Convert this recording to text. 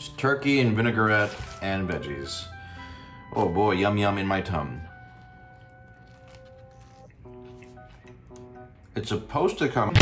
Just turkey and vinaigrette and veggies. Oh boy, yum yum in my tum. It's supposed to come...